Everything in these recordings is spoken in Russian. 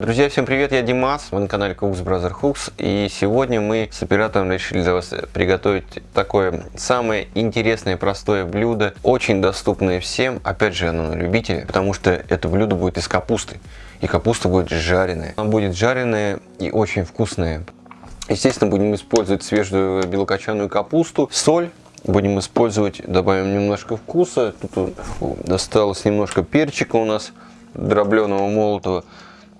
Друзья, всем привет, я Димас, вы на канале Cooks Brother Hooks и сегодня мы с оператором решили для вас приготовить такое самое интересное простое блюдо, очень доступное всем, опять же оно на любителя, потому что это блюдо будет из капусты и капуста будет жареная. Она будет жареная и очень вкусная. Естественно, будем использовать свежую белокочанную капусту, соль, будем использовать, добавим немножко вкуса, тут досталось немножко перчика у нас дробленого молотого,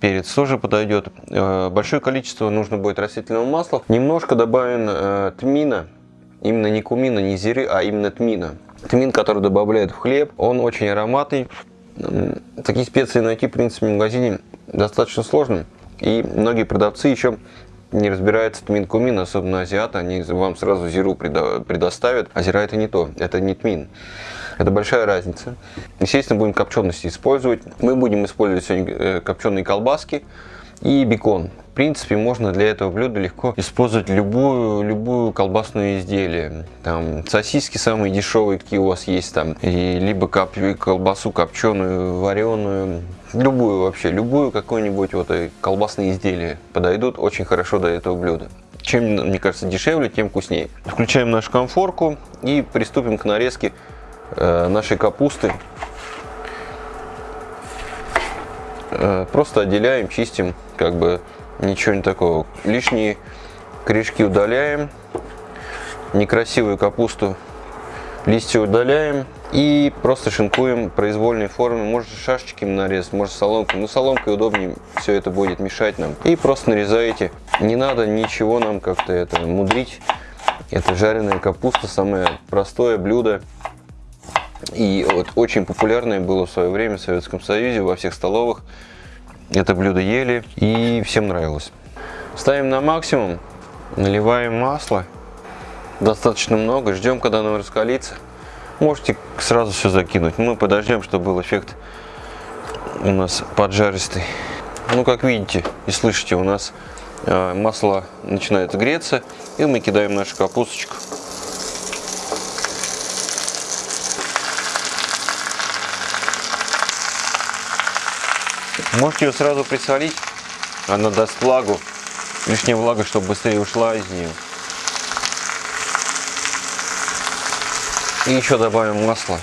перец тоже подойдет. Э, большое количество нужно будет растительного масла. Немножко добавим э, тмина, именно не кумина, не зиры, а именно тмина. Тмин, который добавляют в хлеб, он очень ароматный. Такие специи найти, в принципе, в магазине достаточно сложно. И многие продавцы еще не разбираются тмин кумин, особенно азиаты, они вам сразу зиру предоставят, а зира это не то, это не тмин. Это большая разница. Естественно, будем копчености использовать. Мы будем использовать сегодня э, копченые колбаски и бекон. В принципе, можно для этого блюда легко использовать любую, любую колбасную изделие. Там сосиски самые дешевые, какие у вас есть там, и либо коп, колбасу копченую, вареную, любую вообще, любую какое-нибудь вот э, колбасные изделия подойдут очень хорошо до этого блюда. Чем, мне кажется, дешевле, тем вкуснее. Включаем нашу конфорку и приступим к нарезке нашей капусты. Э, просто отделяем, чистим, как бы ничего не такого. Лишние корешки удаляем, некрасивую капусту, листья удаляем и просто шинкуем произвольной формы. Можно шашечками нарезать, можно соломкой. Но соломкой удобнее все это будет мешать нам. И просто нарезаете. Не надо ничего нам как-то это мудрить. Это жареная капуста, самое простое блюдо. И вот очень популярное было в свое время в Советском Союзе, во всех столовых. Это блюдо ели и всем нравилось. Ставим на максимум, наливаем масло. Достаточно много, ждем, когда оно раскалится. Можете сразу все закинуть. Мы подождем, чтобы был эффект у нас поджаристый. Ну, как видите и слышите, у нас э, масло начинает греться. И мы кидаем нашу капусточку. Можете ее сразу присолить, она даст влагу, лишняя влага, чтобы быстрее ушла из нее. И еще добавим масло.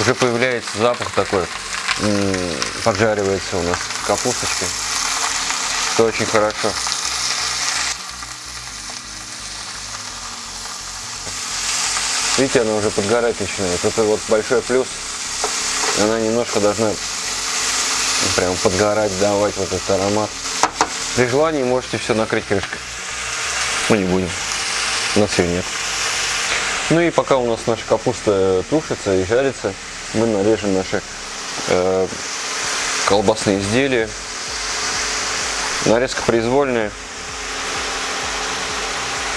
Уже появляется запах такой, поджаривается у нас капусточки. Это очень хорошо. Видите, она уже подгорать начинает. Это вот большой плюс. Она немножко должна прям подгорать, давать вот этот аромат. При желании можете все накрыть крышкой. Мы не будем. У нас ее нет. Ну и пока у нас наша капуста тушится и жарится, мы нарежем наши э, колбасные изделия. Нарезка произвольная.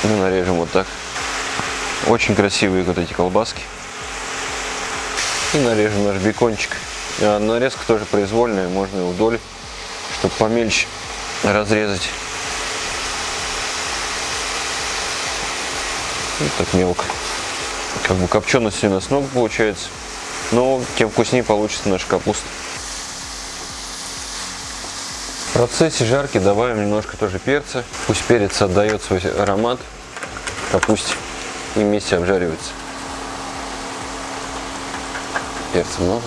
Мы нарежем вот так. Очень красивые вот эти колбаски. И нарежем наш бекончик. А нарезка тоже произвольная, можно и вдоль, чтобы помельче разрезать. Вот так мелко. Как бы копчености у нас много получается, но тем вкуснее получится наша капуста. В процессе жарки добавим немножко тоже перца. Пусть перец отдает свой аромат капусте и вместе обжариваются. Перца много?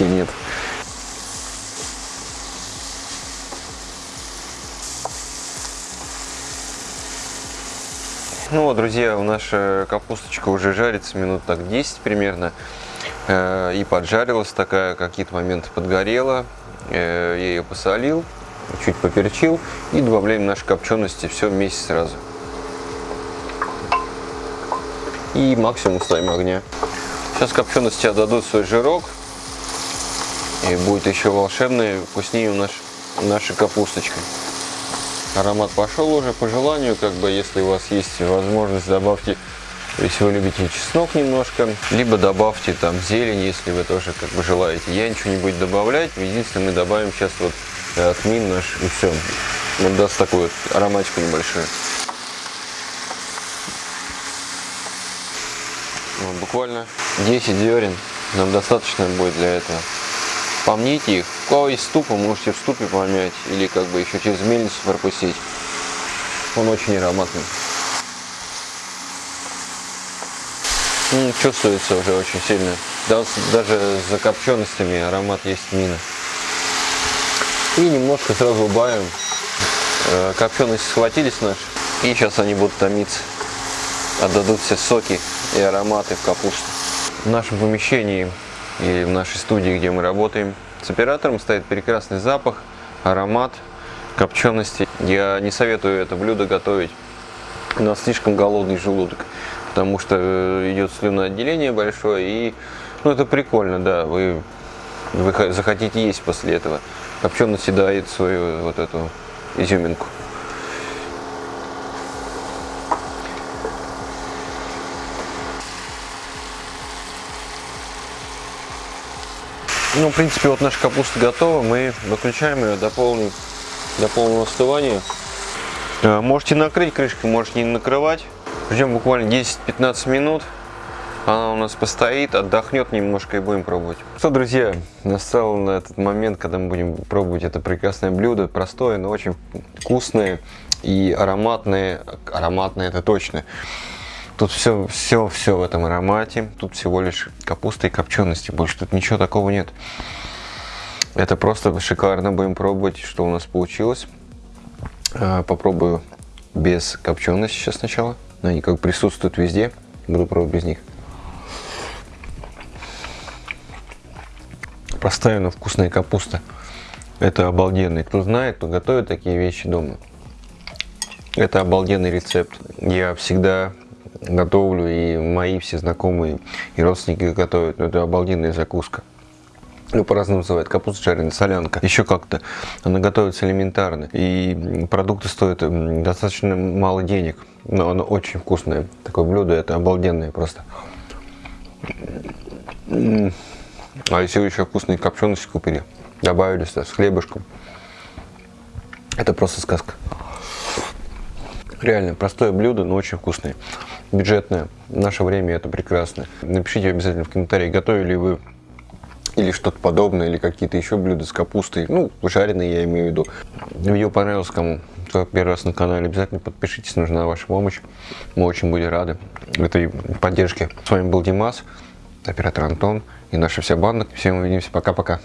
Нет. Ну вот, друзья, наша капусточка уже жарится минут так 10 примерно. Э, и поджарилась такая, какие-то моменты подгорела. Э, я ее посолил чуть поперчил и добавляем наши копчености все вместе сразу. И максимум ставим огня. Сейчас копчености отдадут свой жирок. И будет еще волшебный, вкуснее у нас наша капусточка. Аромат пошел уже по желанию, как бы если у вас есть возможность, добавьте, если вы любите чеснок немножко, либо добавьте там зелень, если вы тоже как бы желаете. Я ничего не буду добавлять, единственное мы добавим сейчас вот тмин наш и все. Он даст такую вот ароматику небольшую. Ну, буквально 10 зерен нам достаточно будет для этого. Помните их. У кого есть ступа, можете в ступе помять или как бы еще через мельницу пропустить. Он очень ароматный. Ну, чувствуется уже очень сильно. Даже за копченостями аромат есть мина. И немножко сразу убавим. Э, копчености схватились наши. И сейчас они будут томиться. Отдадут все соки и ароматы в капусту. В нашем помещении и в нашей студии, где мы работаем, с оператором стоит прекрасный запах, аромат, копчености. Я не советую это блюдо готовить на слишком голодный желудок потому что э, идет слюноотделение большое, и ну, это прикольно, да, вы, вы захотите есть после этого. Копченый съедает свою вот эту изюминку. Ну, в принципе, вот наша капуста готова. Мы выключаем ее до, полной, до полного остывания. Э, можете накрыть крышкой, можете не накрывать. Ждем буквально 10-15 минут. Она у нас постоит, отдохнет немножко и будем пробовать. Что, друзья, настал на этот момент, когда мы будем пробовать это прекрасное блюдо. Простое, но очень вкусное и ароматное. Ароматное это точно. Тут все, все, все в этом аромате. Тут всего лишь капуста и копчености. Больше тут ничего такого нет. Это просто шикарно. Будем пробовать, что у нас получилось. А, попробую без копчености сейчас сначала. Они как присутствуют везде. Буду пробовать без них. Простая, но вкусная капуста. Это обалденный. Кто знает, кто готовит такие вещи дома. Это обалденный рецепт. Я всегда готовлю, и мои все знакомые и родственники готовят. Но это обалденная закуска. Ну, по-разному называют. Капуста жареная, солянка. Еще как-то. Она готовится элементарно. И продукты стоят достаточно мало денег. Но оно очень вкусное. Такое блюдо, это обалденное просто. А если вы еще вкусные копчености купили, добавили сюда с хлебушком, это просто сказка. Реально, простое блюдо, но очень вкусное. Бюджетное. В наше время это прекрасно. Напишите обязательно в комментарии, готовили вы или что-то подобное, или какие-то еще блюда с капустой, ну, жареные я имею в виду. Видео понравилось кому, кто первый раз на канале, обязательно подпишитесь, нужна ваша помощь, мы очень будем рады этой поддержке. С вами был Димас, оператор Антон и наша вся банда. Всем увидимся, пока-пока.